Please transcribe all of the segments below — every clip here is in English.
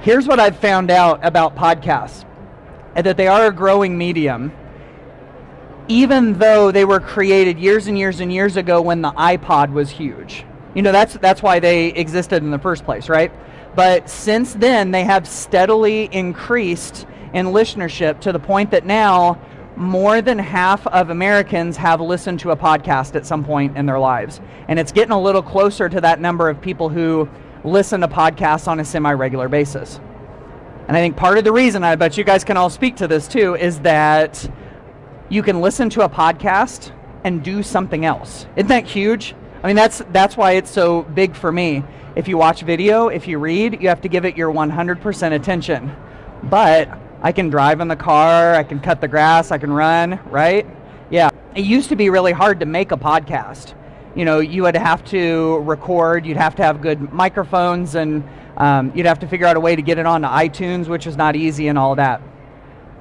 Here's what I've found out about podcasts that they are a growing medium. Even though they were created years and years and years ago when the iPod was huge. You know, that's, that's why they existed in the first place, right? But since then, they have steadily increased in listenership to the point that now more than half of Americans have listened to a podcast at some point in their lives. And it's getting a little closer to that number of people who listen to podcasts on a semi regular basis. And I think part of the reason, I bet you guys can all speak to this too, is that you can listen to a podcast and do something else. Isn't that huge? I mean, that's, that's why it's so big for me. If you watch video, if you read, you have to give it your 100% attention. But I can drive in the car, I can cut the grass, I can run, right? Yeah. It used to be really hard to make a podcast. You know, you would have to record, you'd have to have good microphones, and um, you'd have to figure out a way to get it onto iTunes, which is not easy and all that.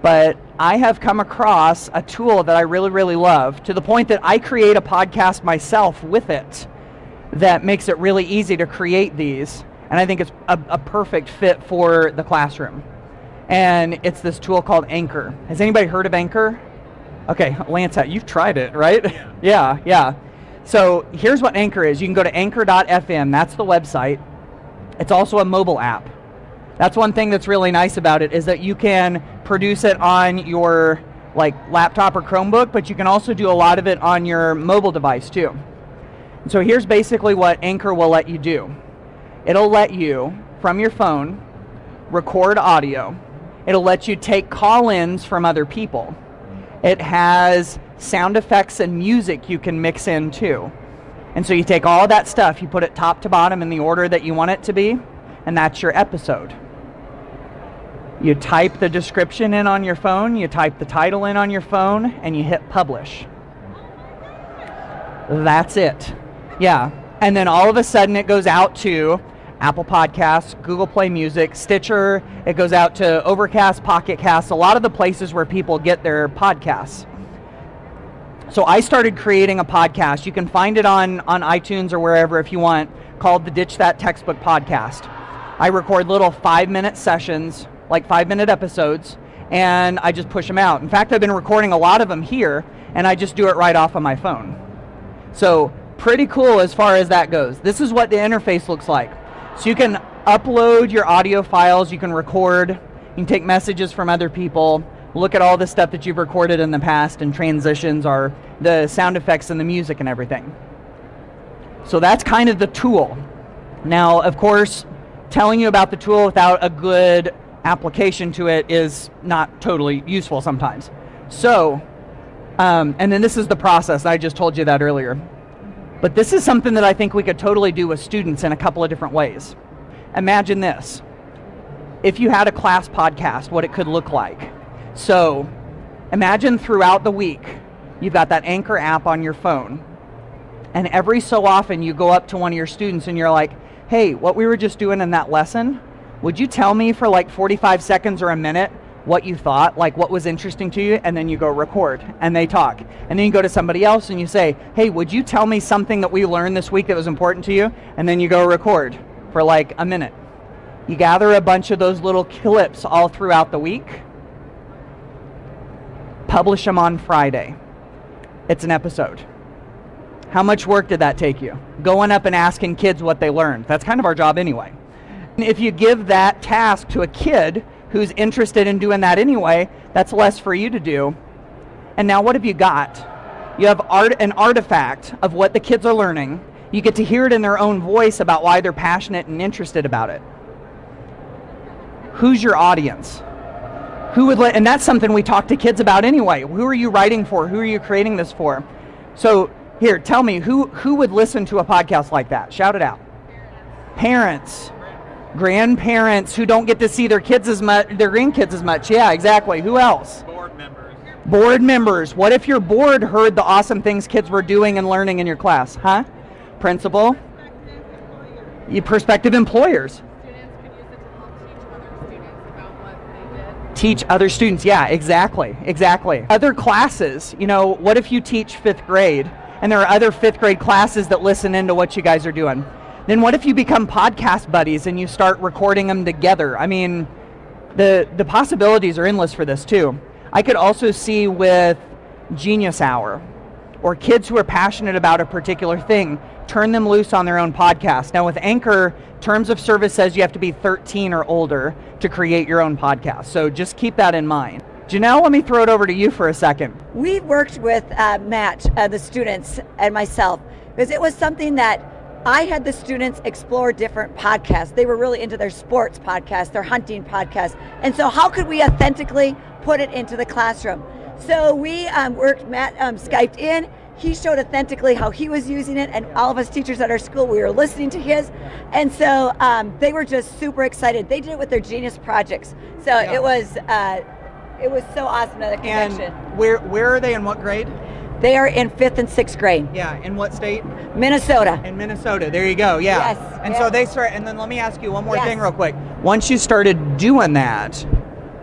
But I have come across a tool that I really, really love to the point that I create a podcast myself with it that makes it really easy to create these. And I think it's a, a perfect fit for the classroom and it's this tool called Anchor. Has anybody heard of Anchor? Okay, Lance, you've tried it, right? Yeah. yeah, yeah. So here's what Anchor is. You can go to anchor.fm. That's the website. It's also a mobile app. That's one thing that's really nice about it is that you can produce it on your like laptop or Chromebook, but you can also do a lot of it on your mobile device too. So here's basically what Anchor will let you do. It'll let you from your phone record audio It'll let you take call-ins from other people. It has sound effects and music you can mix in too. And so you take all that stuff, you put it top to bottom in the order that you want it to be, and that's your episode. You type the description in on your phone, you type the title in on your phone, and you hit publish. That's it. Yeah. And then all of a sudden it goes out to Apple Podcasts, Google Play Music, Stitcher. It goes out to Overcast, Pocket Cast, a lot of the places where people get their podcasts. So I started creating a podcast. You can find it on, on iTunes or wherever if you want, called the Ditch That Textbook Podcast. I record little five minute sessions, like five minute episodes, and I just push them out. In fact, I've been recording a lot of them here, and I just do it right off of my phone. So pretty cool as far as that goes. This is what the interface looks like. So you can upload your audio files, you can record, you can take messages from other people, look at all the stuff that you've recorded in the past and transitions are the sound effects and the music and everything. So that's kind of the tool. Now, of course, telling you about the tool without a good application to it is not totally useful sometimes. So, um, and then this is the process. I just told you that earlier. But this is something that I think we could totally do with students in a couple of different ways. Imagine this. If you had a class podcast, what it could look like. So imagine throughout the week, you've got that Anchor app on your phone, and every so often you go up to one of your students and you're like, hey, what we were just doing in that lesson, would you tell me for like 45 seconds or a minute what you thought, like what was interesting to you, and then you go record and they talk. And then you go to somebody else and you say, hey, would you tell me something that we learned this week that was important to you? And then you go record for like a minute. You gather a bunch of those little clips all throughout the week, publish them on Friday. It's an episode. How much work did that take you? Going up and asking kids what they learned. That's kind of our job anyway. If you give that task to a kid who's interested in doing that anyway, that's less for you to do. And now what have you got? You have art, an artifact of what the kids are learning. You get to hear it in their own voice about why they're passionate and interested about it. Who's your audience? Who would let, and that's something we talk to kids about anyway. Who are you writing for? Who are you creating this for? So here, tell me, who, who would listen to a podcast like that? Shout it out. Parents grandparents who don't get to see their kids as much, their grandkids as much. Yeah, exactly. Who else? Board members. What if your board heard the awesome things kids were doing and learning in your class? Huh? Principal? Prospective employers. Teach other students. Yeah, exactly. Exactly. Other classes. You know, what if you teach fifth grade and there are other fifth grade classes that listen into what you guys are doing? Then what if you become podcast buddies and you start recording them together? I mean, the the possibilities are endless for this too. I could also see with Genius Hour or kids who are passionate about a particular thing, turn them loose on their own podcast. Now with Anchor, terms of service says you have to be 13 or older to create your own podcast. So just keep that in mind. Janelle, let me throw it over to you for a second. We worked with uh, Matt, uh, the students, and myself because it was something that I had the students explore different podcasts. They were really into their sports podcast, their hunting podcast. And so, how could we authentically put it into the classroom? So, we um, worked, Matt um, Skyped in. He showed authentically how he was using it, and all of us teachers at our school, we were listening to his. And so, um, they were just super excited. They did it with their Genius projects. So, yeah. it was. Uh, it was so awesome that connection. And where where are they in what grade? They are in fifth and sixth grade. Yeah, in what state? Minnesota. In Minnesota. There you go. Yeah. Yes. And yes. so they start. And then let me ask you one more yes. thing, real quick. Once you started doing that,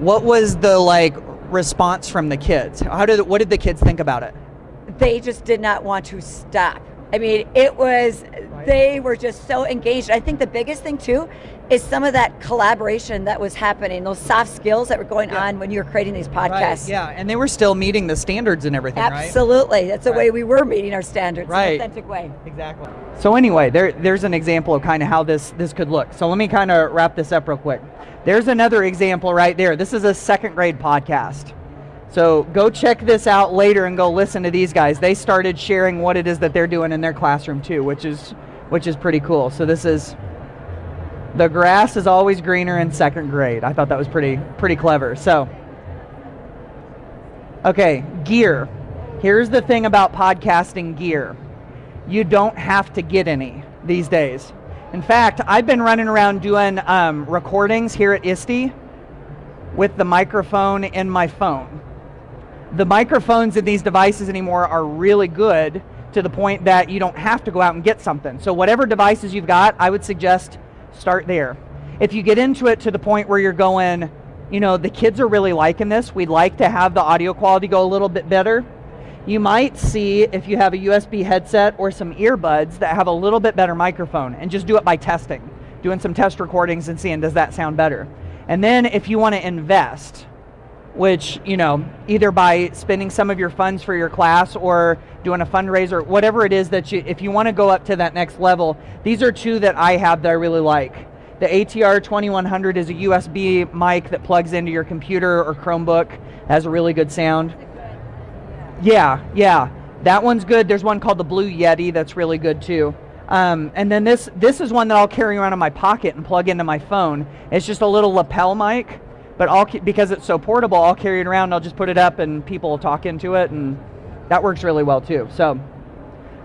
what was the like response from the kids? How did what did the kids think about it? They just did not want to stop. I mean, it was, they were just so engaged. I think the biggest thing too is some of that collaboration that was happening, those soft skills that were going yeah. on when you were creating these podcasts. Right, yeah, and they were still meeting the standards and everything, Absolutely. Right? That's the right. way we were meeting our standards right. in an authentic way. Exactly. So anyway, there, there's an example of kind of how this, this could look. So let me kind of wrap this up real quick. There's another example right there. This is a second grade podcast. So go check this out later and go listen to these guys. They started sharing what it is that they're doing in their classroom too, which is which is pretty cool. So this is the grass is always greener in second grade. I thought that was pretty pretty clever. So Okay, gear. Here's the thing about podcasting gear. You don't have to get any these days. In fact, I've been running around doing um, recordings here at ISTE with the microphone in my phone the microphones in these devices anymore are really good to the point that you don't have to go out and get something. So whatever devices you've got, I would suggest start there. If you get into it to the point where you're going, you know, the kids are really liking this, we'd like to have the audio quality go a little bit better. You might see if you have a USB headset or some earbuds that have a little bit better microphone and just do it by testing, doing some test recordings and seeing does that sound better. And then if you want to invest, which, you know, either by spending some of your funds for your class or doing a fundraiser, whatever it is that you, if you want to go up to that next level, these are two that I have that I really like. The ATR 2100 is a USB mic that plugs into your computer or Chromebook, it has a really good sound. Yeah, yeah, that one's good. There's one called the Blue Yeti that's really good too. Um, and then this this is one that I'll carry around in my pocket and plug into my phone. It's just a little lapel mic but I'll because it's so portable, I'll carry it around. I'll just put it up, and people will talk into it, and that works really well too. So,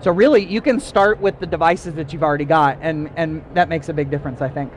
so really, you can start with the devices that you've already got, and and that makes a big difference, I think.